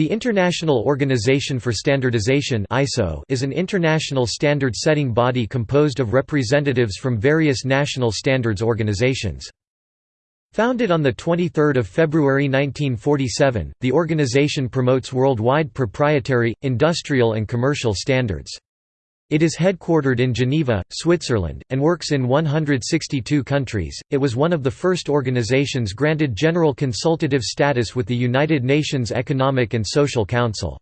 The International Organization for Standardization is an international standard-setting body composed of representatives from various national standards organizations. Founded on 23 February 1947, the organization promotes worldwide proprietary, industrial and commercial standards. It is headquartered in Geneva, Switzerland, and works in 162 countries. It was one of the first organizations granted general consultative status with the United Nations Economic and Social Council.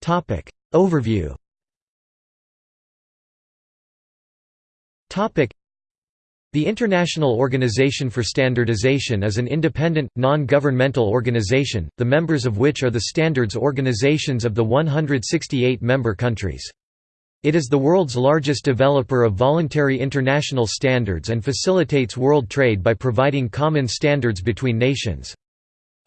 Topic Overview. Topic the International Organization for Standardization is an independent, non-governmental organization, the members of which are the standards organizations of the 168 member countries. It is the world's largest developer of voluntary international standards and facilitates world trade by providing common standards between nations.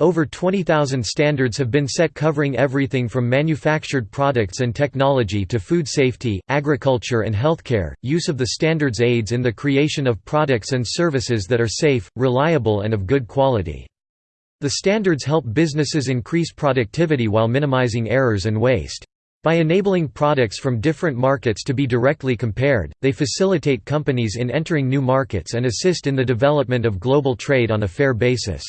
Over 20,000 standards have been set covering everything from manufactured products and technology to food safety, agriculture and healthcare. Use of the standards aids in the creation of products and services that are safe, reliable and of good quality. The standards help businesses increase productivity while minimizing errors and waste. By enabling products from different markets to be directly compared, they facilitate companies in entering new markets and assist in the development of global trade on a fair basis.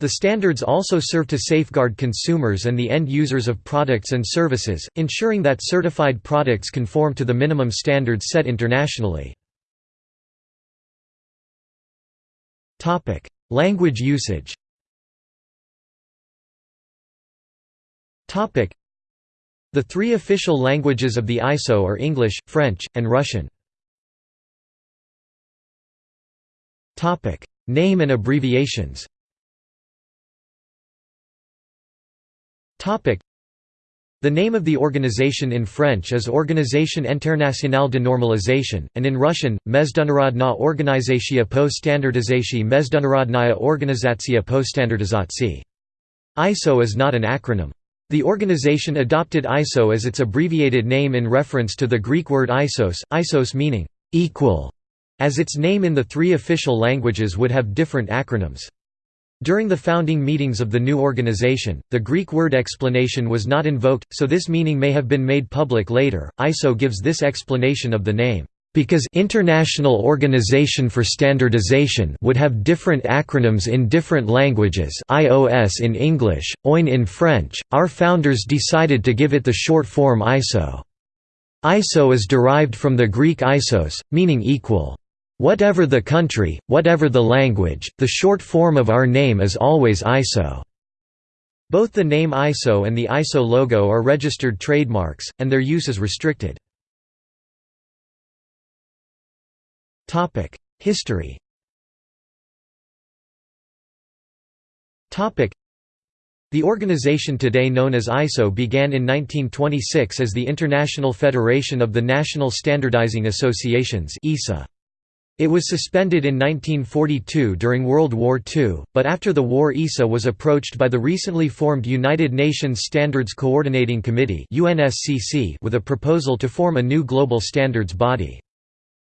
The standards also serve to safeguard consumers and the end users of products and services, ensuring that certified products conform to the minimum standards set internationally. Language usage The three official languages of the ISO are English, French, and Russian. Name and abbreviations The name of the organization in French is Organisation Internationale de Normalisation, and in Russian, Mezdunarodna Organizatsiya po Standardizatsiya Mezdunarodnaya Organizatsiya po Standardizatsiya. ISO is not an acronym. The organization adopted ISO as its abbreviated name in reference to the Greek word isos, isos meaning equal, as its name in the three official languages would have different acronyms. During the founding meetings of the new organization, the Greek word explanation was not invoked, so this meaning may have been made public later. ISO gives this explanation of the name, because International Organization for Standardization would have different acronyms in different languages IOS in English, OIN in French, our founders decided to give it the short form ISO. ISO is derived from the Greek isos, meaning equal. Whatever the country, whatever the language, the short form of our name is always ISO. Both the name ISO and the ISO logo are registered trademarks, and their use is restricted. History The organization today known as ISO began in 1926 as the International Federation of the National Standardizing Associations ISA. It was suspended in 1942 during World War II, but after the war ISA was approached by the recently formed United Nations Standards Coordinating Committee with a proposal to form a new global standards body.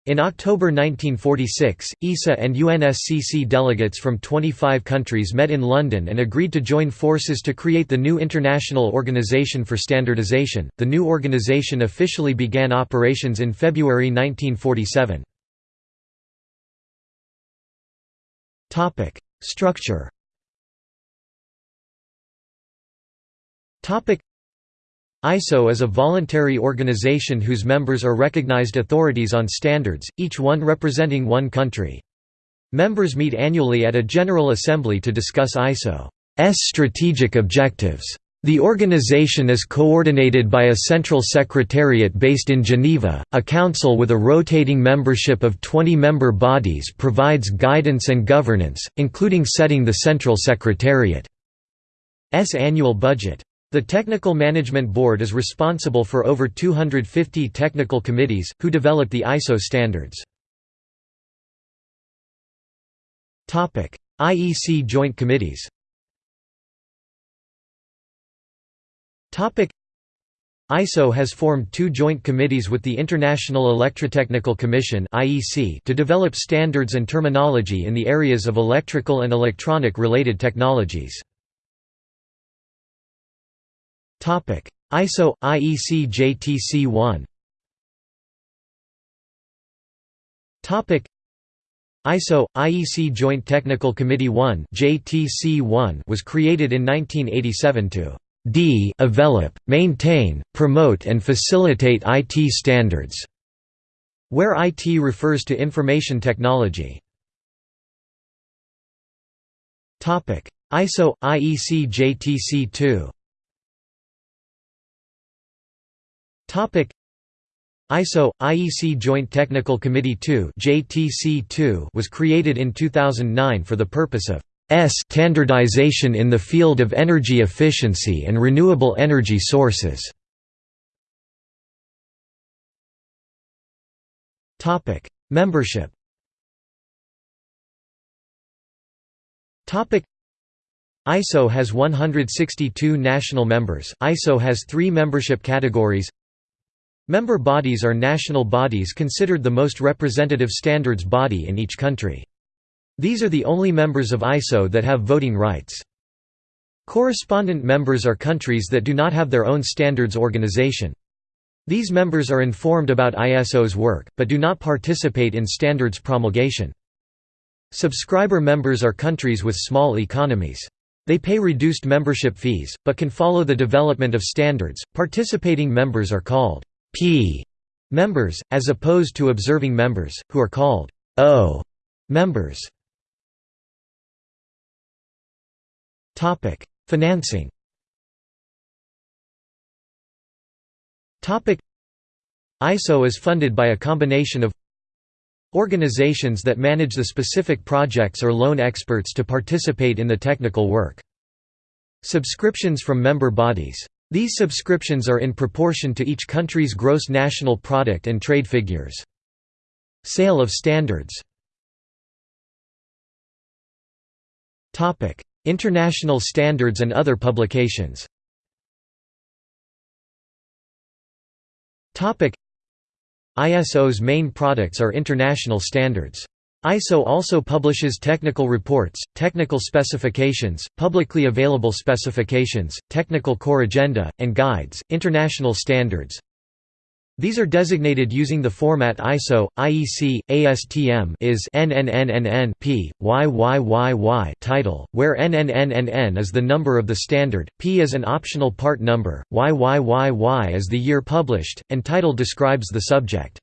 In October 1946, ISA and UNSCC delegates from 25 countries met in London and agreed to join forces to create the new International Organization for Standardization. The new organization officially began operations in February 1947. Topic: Structure. Topic: ISO is a voluntary organization whose members are recognized authorities on standards, each one representing one country. Members meet annually at a General Assembly to discuss ISO's strategic objectives. The organization is coordinated by a central secretariat based in Geneva. A council with a rotating membership of 20 member bodies provides guidance and governance, including setting the central secretariat's annual budget. The Technical Management Board is responsible for over 250 technical committees, who develop the ISO standards. IEC Joint Committees ISO has formed two joint committees with the International Electrotechnical Commission to develop standards and terminology in the areas of electrical and electronic-related technologies. ISO – IEC JTC 1 ISO – IEC Joint Technical Committee 1 was created in 1987 to d develop, maintain, promote and facilitate IT standards", where IT refers to information technology. ISO – IEC JTC 2 ISO – IEC Joint Technical Committee 2 was created in 2009 for the purpose of standardization in the field of energy efficiency and renewable energy sources. Membership ISO has 162 national members. ISO has three membership categories Member bodies are national bodies considered the most representative standards body in each country. These are the only members of ISO that have voting rights. Correspondent members are countries that do not have their own standards organization. These members are informed about ISO's work, but do not participate in standards promulgation. Subscriber members are countries with small economies. They pay reduced membership fees, but can follow the development of standards. Participating members are called P members, as opposed to observing members, who are called O members. Financing ISO is funded by a combination of organizations that manage the specific projects or loan experts to participate in the technical work. Subscriptions from member bodies. These subscriptions are in proportion to each country's gross national product and trade figures. Sale of standards International standards and other publications ISO's main products are international standards. ISO also publishes technical reports, technical specifications, publicly available specifications, technical corrigenda, and guides, international standards. These are designated using the format ISO, IEC, ASTM is NNNNN P, YYYY title, where NNNNN is the number of the standard, P is an optional part number, YYYY is the year published, and title describes the subject.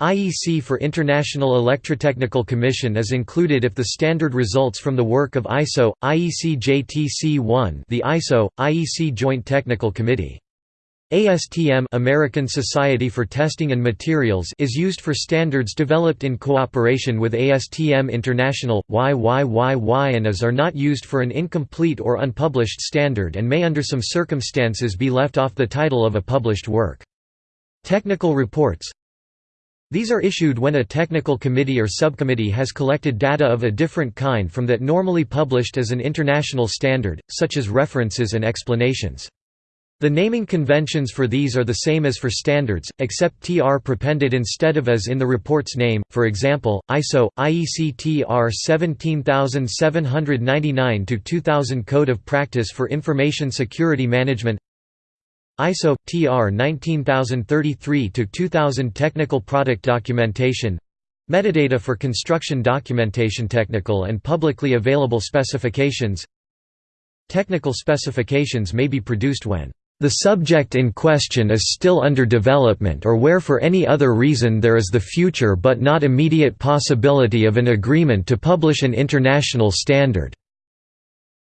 IEC for International Electrotechnical Commission is included if the standard results from the work of ISO, IEC JTC1 the ISO, IEC Joint Technical Committee. ASTM American Society for Testing and Materials is used for standards developed in cooperation with ASTM International, YYYY and AS are not used for an incomplete or unpublished standard and may under some circumstances be left off the title of a published work. Technical reports these are issued when a technical committee or subcommittee has collected data of a different kind from that normally published as an international standard, such as references and explanations. The naming conventions for these are the same as for standards, except TR prepended instead of as in the report's name, for example, ISO, IEC TR 17799-2000 Code of Practice for Information Security Management ISO TR 19033-2000 Technical Product Documentation Metadata for construction documentation Technical and publicly available specifications. Technical specifications may be produced when the subject in question is still under development or where for any other reason there is the future but not immediate possibility of an agreement to publish an international standard.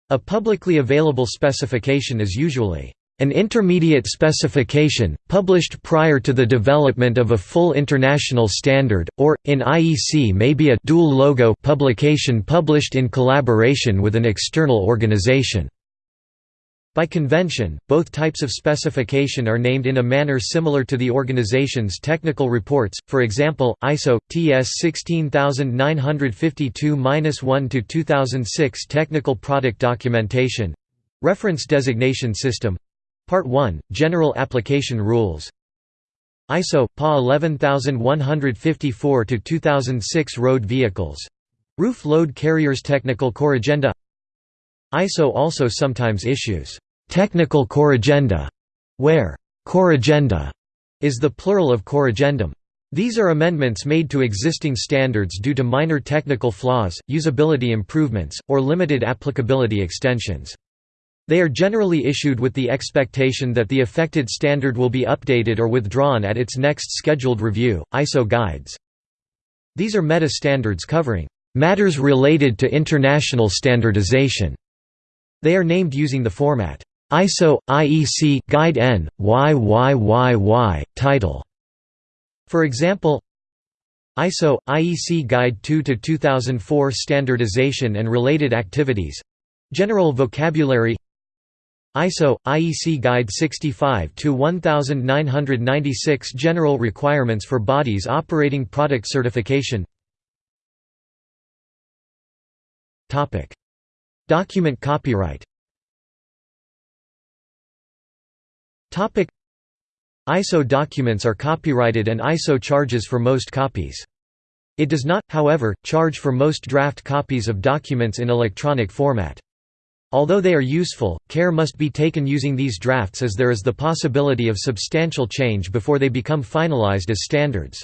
A publicly available specification is usually an intermediate specification, published prior to the development of a full international standard, or, in IEC may be a dual logo publication published in collaboration with an external organization. By convention, both types of specification are named in a manner similar to the organization's technical reports, for example, ISO, TS 16952-1 2006 Technical Product Documentation. Reference Designation System. Part 1 General Application Rules. ISO PA 11154 to 2006 Road Vehicles. Roof Load Carriers Technical Corrigenda ISO also sometimes issues technical corrigenda where corrigenda is the plural of corrigendum. These are amendments made to existing standards due to minor technical flaws, usability improvements, or limited applicability extensions. They are generally issued with the expectation that the affected standard will be updated or withdrawn at its next scheduled review. ISO guides. These are meta-standards covering matters related to international standardization. They are named using the format ISO IEC Guide N YYYY title. For example, ISO IEC Guide 2 to 2004 Standardization and related activities. General vocabulary ISO IEC Guide 65 to 1996 General requirements for bodies operating product certification. Topic Document copyright ISO documents are copyrighted and ISO charges for most copies. It does not, however, charge for most draft copies of documents in electronic format. Although they are useful, care must be taken using these drafts as there is the possibility of substantial change before they become finalized as standards.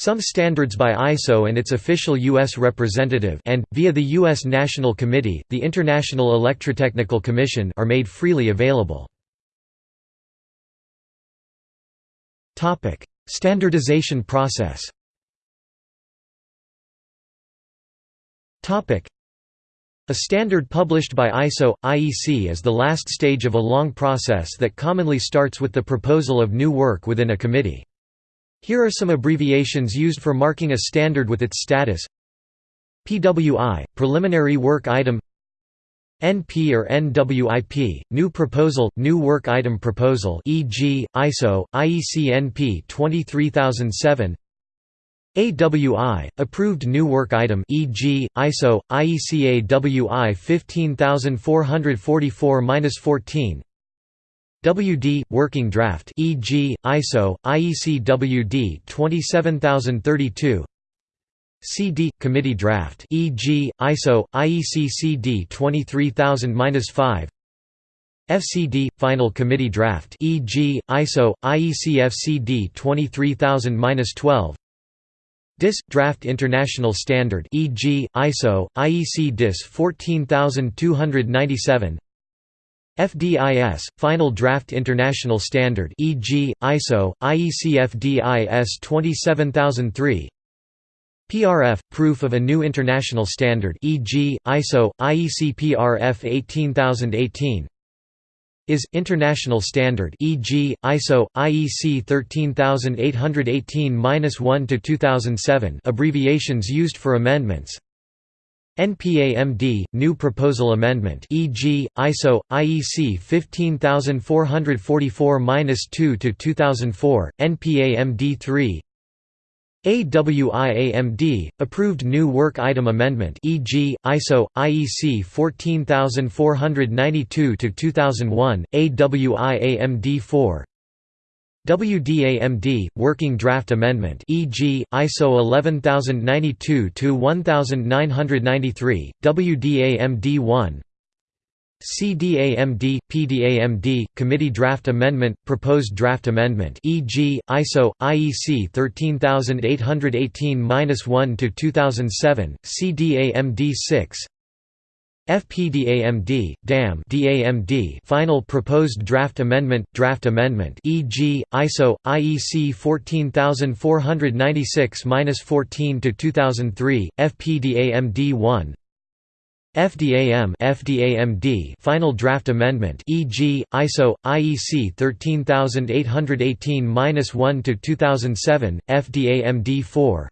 Some standards by ISO and its official U.S. representative and, via the U.S. National Committee, the International Electrotechnical Commission are made freely available. Standardization process. A standard published by ISO IEC is the last stage of a long process that commonly starts with the proposal of new work within a committee. Here are some abbreviations used for marking a standard with its status. PWI, Preliminary Work Item NP or NWIP, New Proposal, New Work Item Proposal e.g., ISO, IEC NP 23007 AWI, Approved New Work Item e.g., ISO, IEC AWI 15444-14 WD, Working Draft e.g., ISO, IEC WD 27032 CD committee draft e.g. ISO IEC CD 23000-5 FCD final committee draft e.g. ISO IEC FCD 23000-12 DIS draft international standard e.g. ISO IEC DIS 14297 FDIS final draft international standard e.g. ISO IEC FDIS 27003 PRF – proof of a new international standard e.g., ISO, IEC PRF 18018 is international standard e.g., ISO, IEC 13818-1 to 2007 abbreviations used for amendments NPAMD new proposal amendment e.g., ISO IEC 15444-2 to 2004 NPAMD 3 AWIAMD approved new work item amendment e.g. ISO IEC 14492 to 2001 AWIAMD 4 WDAMD working draft amendment e.g. ISO 11092 to 1993 WDAMD 1 CDAMD, PDAMD, Committee Draft Amendment, Proposed Draft Amendment e.g., ISO, IEC 13818-1 to 2007, CDAMD 6 FPDAMD, DAM DAMD Final Proposed Draft Amendment Draft Amendment e.g., ISO, IEC 14496-14 to 2003, FPDAMD 1 FDAM FDAMD Final Draft Amendment e.g. ISO IEC 13818-1 to 2007 FDAMD 4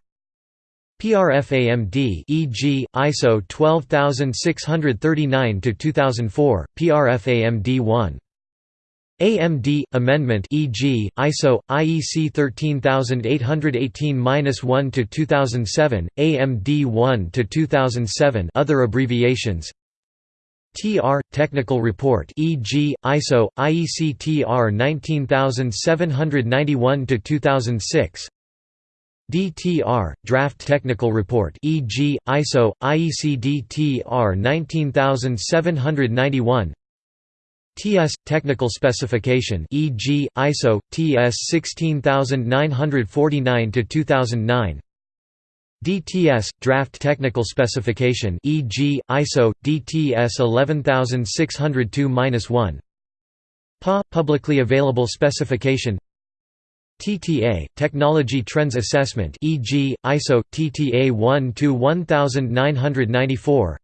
PRFAMD e.g. ISO 12639 to 2004 PRFAMD 1 AMD amendment e.g. ISO IEC 13818-1 to 2007 AMD 1 to 2007 other abbreviations TR technical report e.g. ISO IEC TR 19791 to 2006 DTR draft technical report e.g. ISO IEC DTR 19791 TS technical specification e.g. ISO TS 16949 to 2009 DTS draft technical specification e.g. ISO DTS 11602-1 PA publicly available specification TTA technology trends assessment e.g. ISO TTA 1 to 1994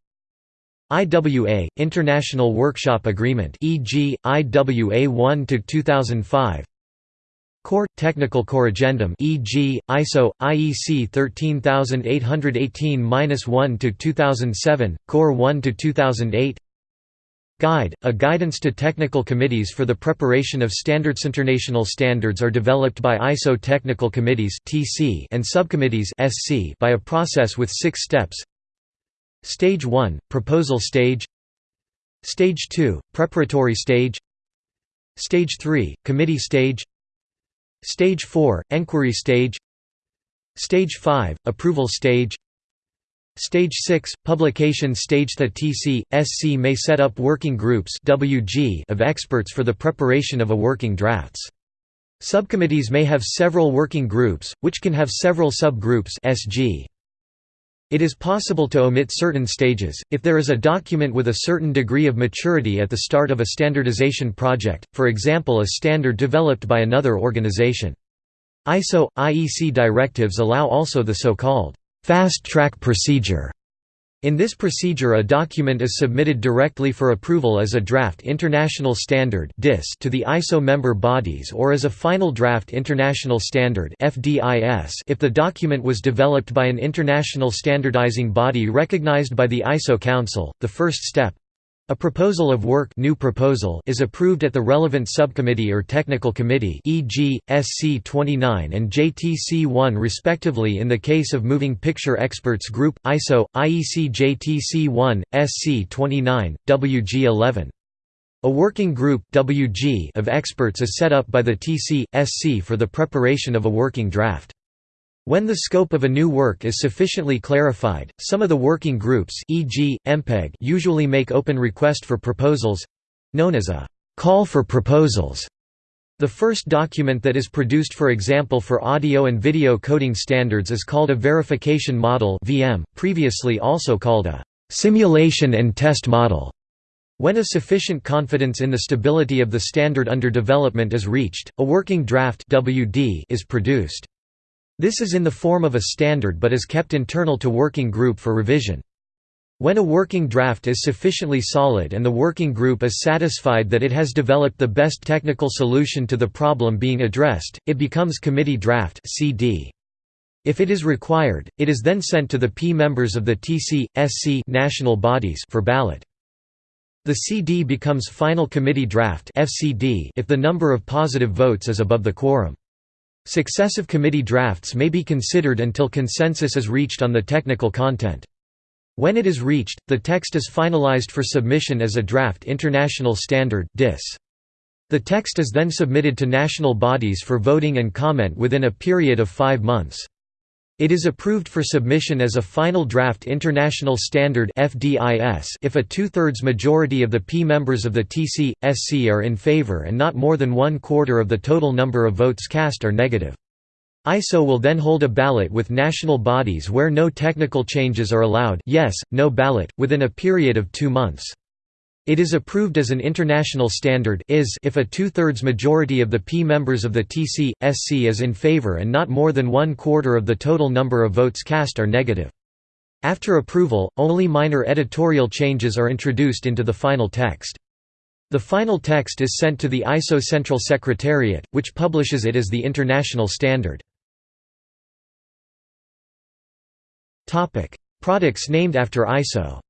IWA International Workshop Agreement e.g. IWA 1 to 2005 Core Technical Corrigendum e.g. ISO IEC 13818-1 to 2007 Core 1 to 2008 Guide A guidance to technical committees for the preparation of standards. International standards are developed by ISO technical committees TC and subcommittees SC by a process with 6 steps. Stage 1 proposal stage. Stage 2 preparatory stage. Stage 3 committee stage. Stage 4 – Enquiry stage. Stage 5 – Approval stage Stage 6 – Publication stage The TC, SC may set up working groups WG of experts for the preparation of a working drafts. Subcommittees may have several working groups, which can have several subgroups SG. It is possible to omit certain stages, if there is a document with a certain degree of maturity at the start of a standardization project, for example a standard developed by another organization. ISO, IEC directives allow also the so-called fast-track procedure in this procedure a document is submitted directly for approval as a draft International Standard to the ISO member bodies or as a final draft International Standard if the document was developed by an international standardizing body recognized by the ISO Council. The first step, a proposal of work new proposal is approved at the relevant subcommittee or technical committee e.g., SC29 and JTC1 respectively in the case of Moving Picture Experts Group, ISO, IEC JTC1, SC29, WG11. A working group WG of experts is set up by the TC, SC for the preparation of a working draft. When the scope of a new work is sufficiently clarified, some of the working groups e.g., MPEG usually make open request for proposals—known as a «call for proposals». The first document that is produced for example for audio and video coding standards is called a verification model VM, previously also called a «simulation and test model». When a sufficient confidence in the stability of the standard under development is reached, a working draft WD is produced. This is in the form of a standard but is kept internal to working group for revision. When a working draft is sufficiently solid and the working group is satisfied that it has developed the best technical solution to the problem being addressed, it becomes committee draft CD. If it is required, it is then sent to the P members of the TC, SC national bodies for ballot. The CD becomes final committee draft FCD if the number of positive votes is above the quorum. Successive committee drafts may be considered until consensus is reached on the technical content. When it is reached, the text is finalized for submission as a draft international standard DIS. The text is then submitted to national bodies for voting and comment within a period of five months. It is approved for submission as a final draft international standard if a two-thirds majority of the P members of the TC, SC are in favor and not more than one quarter of the total number of votes cast are negative. ISO will then hold a ballot with national bodies where no technical changes are allowed yes, no ballot, within a period of two months. It is approved as an international standard is if a two-thirds majority of the P members of the TC, SC is in favor and not more than one quarter of the total number of votes cast are negative. After approval, only minor editorial changes are introduced into the final text. The final text is sent to the ISO Central Secretariat, which publishes it as the international standard. Products named after ISO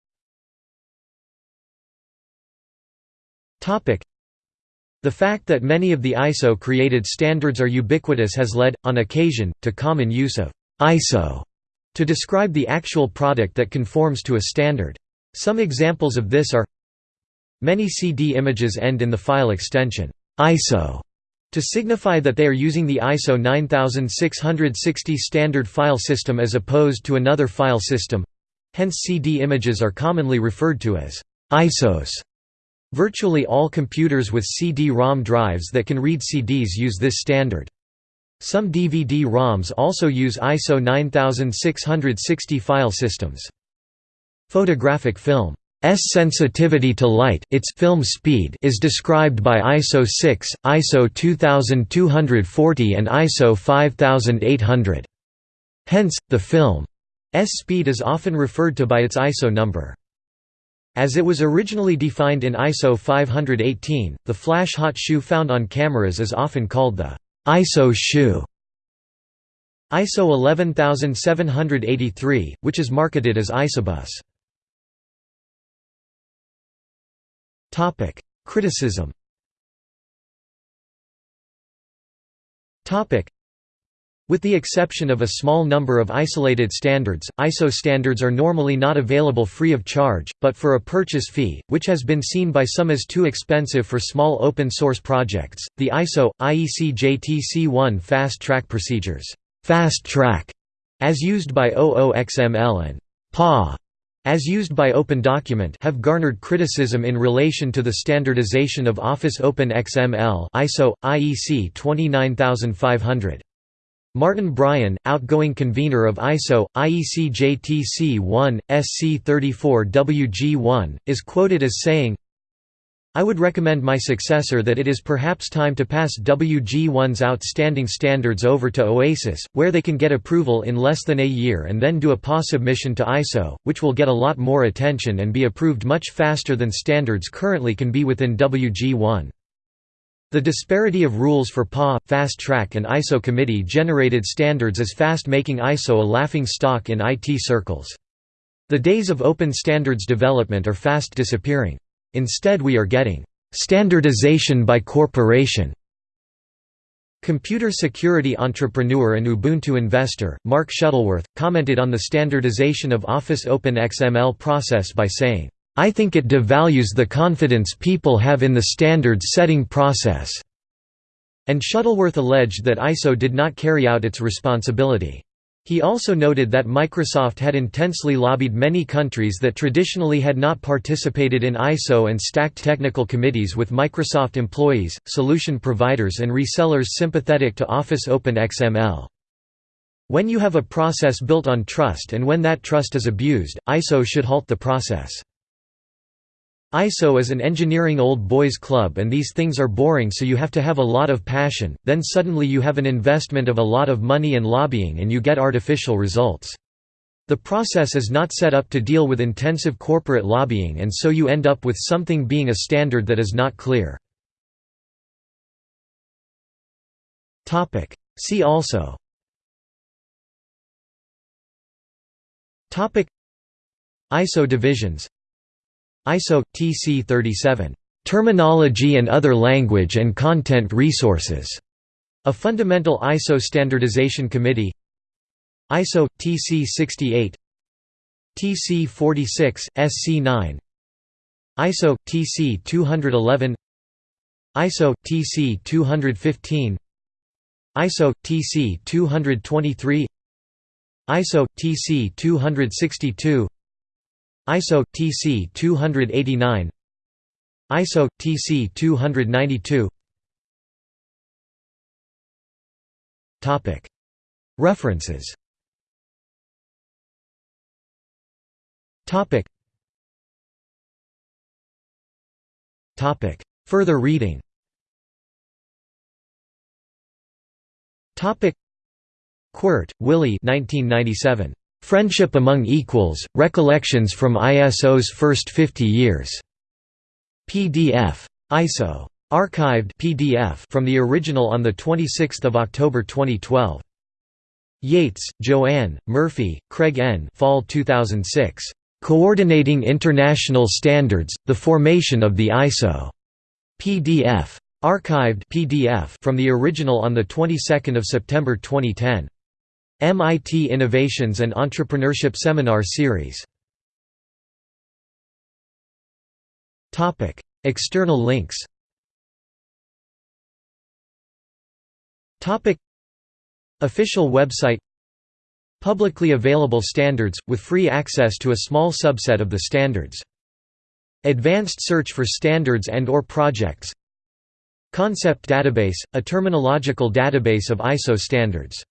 The fact that many of the ISO created standards are ubiquitous has led, on occasion, to common use of ISO to describe the actual product that conforms to a standard. Some examples of this are Many CD images end in the file extension ISO to signify that they are using the ISO 9660 standard file system as opposed to another file system. Hence CD images are commonly referred to as ISOs. Virtually all computers with CD-ROM drives that can read CDs use this standard. Some DVD-ROMs also use ISO 9660 file systems. Photographic film S sensitivity to light its film speed is described by ISO 6, ISO 2240 and ISO 5800. Hence, the film's speed is often referred to by its ISO number. As it was originally defined in ISO 518, the flash hot shoe found on cameras is often called the ISO shoe. ISO 11783, which is marketed as Isobus. Criticism with the exception of a small number of isolated standards, ISO standards are normally not available free of charge, but for a purchase fee, which has been seen by some as too expensive for small open-source projects. The ISO IEC JTC1 Fast Track procedures, Fast Track, as used by OOXML and PA as used by OpenDocument have garnered criticism in relation to the standardization of Office Open XML ISO, IEC 29500. Martin Bryan, outgoing convener of ISO, IEC JTC 1, SC 34 WG1, is quoted as saying, I would recommend my successor that it is perhaps time to pass WG1's outstanding standards over to OASIS, where they can get approval in less than a year and then do a PA submission to ISO, which will get a lot more attention and be approved much faster than standards currently can be within WG1. The disparity of rules for PA, Fast Track and ISO committee generated standards is fast making ISO a laughing stock in IT circles. The days of open standards development are fast disappearing. Instead we are getting standardization by corporation. Computer security entrepreneur and Ubuntu investor, Mark Shuttleworth, commented on the standardization of Office Open XML process by saying, I think it devalues the confidence people have in the standards-setting process." And Shuttleworth alleged that ISO did not carry out its responsibility. He also noted that Microsoft had intensely lobbied many countries that traditionally had not participated in ISO and stacked technical committees with Microsoft employees, solution providers and resellers sympathetic to Office Open XML. When you have a process built on trust and when that trust is abused, ISO should halt the process. ISO is an engineering old boys club and these things are boring so you have to have a lot of passion, then suddenly you have an investment of a lot of money and lobbying and you get artificial results. The process is not set up to deal with intensive corporate lobbying and so you end up with something being a standard that is not clear. See also ISO divisions ISO TC 37 Terminology and other language and content resources. A fundamental ISO standardization committee. ISO TC 68 TC 46 SC 9 ISO TC 211 ISO TC 215 ISO TC 223 ISO TC 262 ISO TC 289 ISO TC 292 Topic. References. Topic. Topic. Further reading. Topic. Kuert, Willy 1997 Friendship Among Equals, Recollections from ISO's First 50 Years. PDF. ISO. Archived PDF from the original on 26 October 2012. Yates, Joanne, Murphy, Craig N. Fall 2006. Coordinating International Standards, The Formation of the ISO. PDF. Archived PDF from the original on the 22nd of September 2010. MIT Innovations and Entrepreneurship Seminar Series. External links. Official website. Publicly available standards, with free access to a small subset of the standards. Advanced search for standards and or projects. Concept database, a terminological database of ISO standards